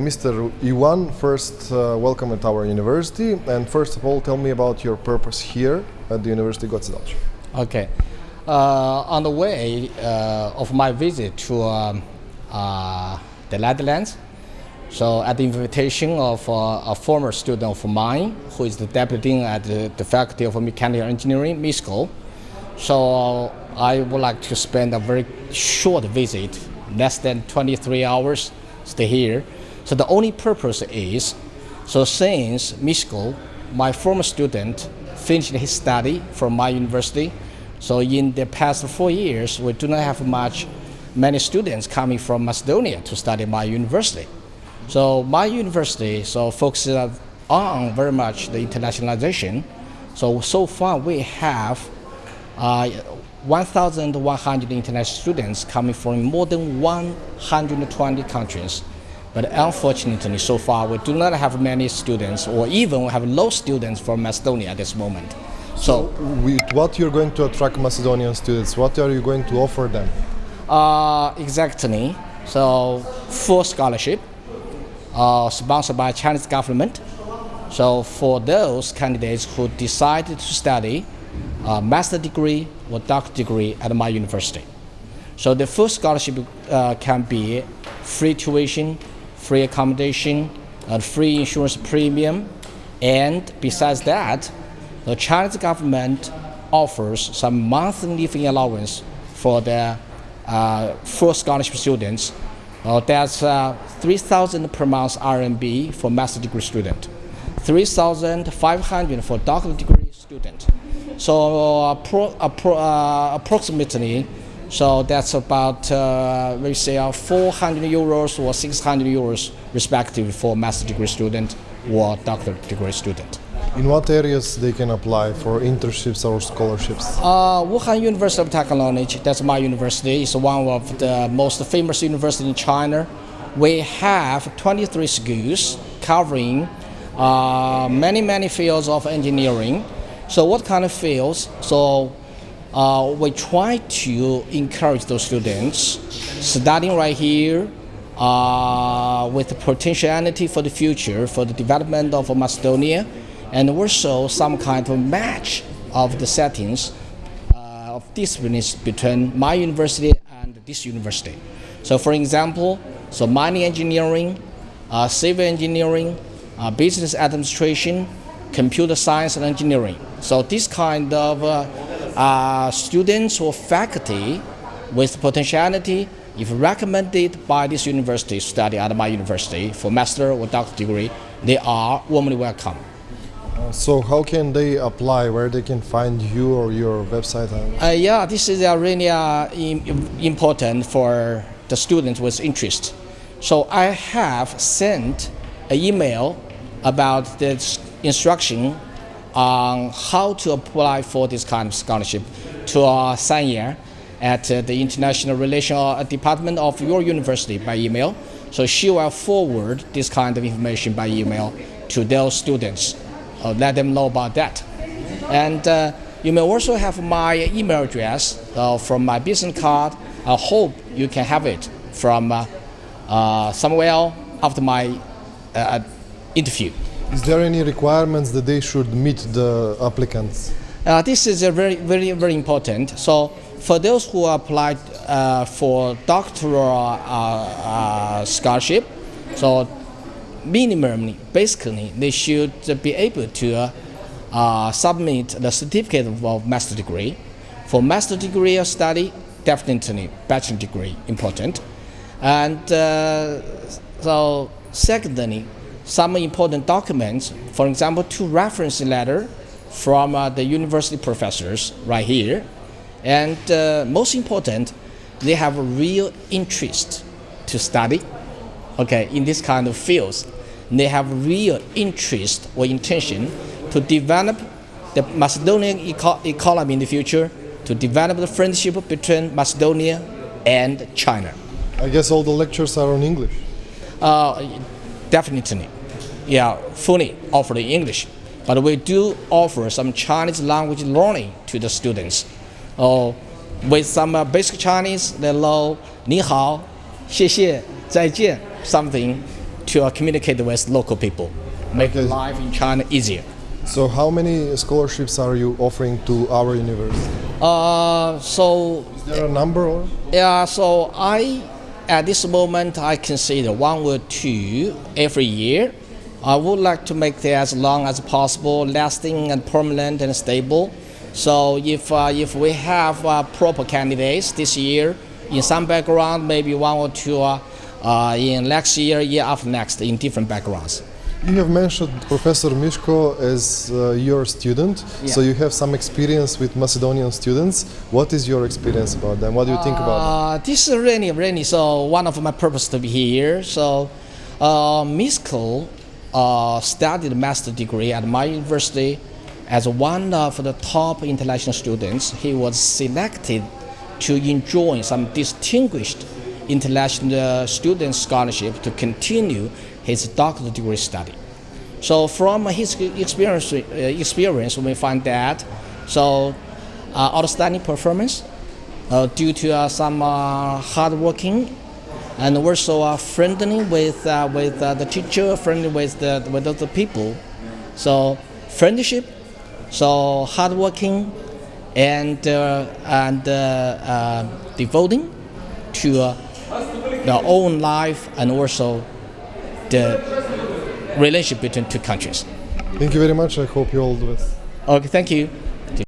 Mr. Iwan, first uh, welcome at our university and first of all tell me about your purpose here at the University of Goce Okay. Uh, on the way uh, of my visit to um, uh, the Netherlands, so at the invitation of uh, a former student of mine who is the deputy dean at the, the Faculty of Mechanical Engineering, Misko, so I would like to spend a very short visit, less than 23 hours, stay here. So the only purpose is, so since Misko, my former student, finished his study from my university, so in the past four years, we do not have much, many students coming from Macedonia to study my university. So my university so focuses on very much the internationalization. So so far we have uh, 1,100 international students coming from more than 120 countries. But unfortunately, so far, we do not have many students, or even we have low students from Macedonia at this moment. So, With what you're going to attract Macedonian students? What are you going to offer them? uh, exactly. So, full scholarship, uh, sponsored by Chinese government. So, for those candidates who decided to study a master degree or doctor degree at my university. So, the full scholarship uh, can be free tuition, free accommodation, and free insurance premium. And besides that, the Chinese government offers some monthly living allowance for the uh, full scholarship students. Uh, that's uh, 3,000 per month RMB for master degree student, 3,500 for doctoral degree student. So uh, pro, uh, approximately, so that's about uh, we say uh, 400 euros or 600 euros respectively for master degree student or doctoral degree student. In what areas they can apply for internships or scholarships? Uh, Wuhan University of Technology, that's my university, is one of the most famous universities in China. We have 23 schools covering uh, many, many fields of engineering. So what kind of fields? So uh, we try to encourage those students studying right here uh, with potentiality for the future, for the development of Macedonia, and also some kind of match of the settings uh, of disciplines between my university and this university. So for example, so mining engineering, uh, civil engineering, uh, business administration, computer science and engineering. So this kind of uh, uh, students or faculty with potentiality, if recommended by this university, study at my university for master or doctor degree, they are warmly welcome. So how can they apply? Where they can find you or your website? Uh, yeah, this is uh, really uh, important for the students with interest. So I have sent an email about the s- instruction on how to apply for this kind of scholarship to uh, Sanya at uh, the International Relations Department of your university by email. So she will forward this kind of information by email to those students. Uh, let them know about that. And uh, you may also have my email address uh, from my business card. I hope you can have it from uh, uh, somewhere after my interview. Is there any requirements that they should meet the applicants? Uh, this is a very, very, very important. So for those who applied uh, for doctoral uh, uh, scholarship, so minimally, basically, they should be able to uh, submit the certificate of master degree. For master degree study, definitely bachelor degree important. And uh, so secondly, some important documents, for example, two reference letter from uh, the university professors right here. And uh, most important, they have a real interest to study okay, in this kind of fields. They have real interest or intention to develop the Macedonian eco- economy in the future, to develop the friendship between Macedonia and China. I guess all the lectures are on English. Uh, definitely, yeah, fully offered English. But we do offer some Chinese language learning to the students. Oh, with some uh, basic Chinese, they know ni xie xie, zai something to uh, communicate with local people, make okay. life in China easier. So how many scholarships are you offering to our university? Uh, so is there a number? Or? Yeah, so I at this moment I consider one or two every year I would like to make it as long as possible, lasting and permanent and stable. So if uh, if we have uh, proper candidates this year in some background, maybe one or two uh, uh, in next year, year after next, in different backgrounds. You have mentioned Professor Mishko as uh, your student, so you have some experience with Macedonian students. What is your experience about them? What do you think about them? Uh, this is really, really so one of my purpose to be here. So, uh, Misko uh, studied master degree at my university as one of the top international students. He was selected to enjoy some distinguished international student scholarship to continue his doctoral degree study. So from his experience, uh, experience we find that so uh, outstanding performance uh, due to uh, some uh, hard working and also uh, friendly with uh, with uh, the teacher, friendly with the with other people. So friendship, so hardworking, and uh, and uh, uh, devoting to uh, their own life and also the relationship between two countries. Thank you very much. I hope you all do best. Okay, thank you.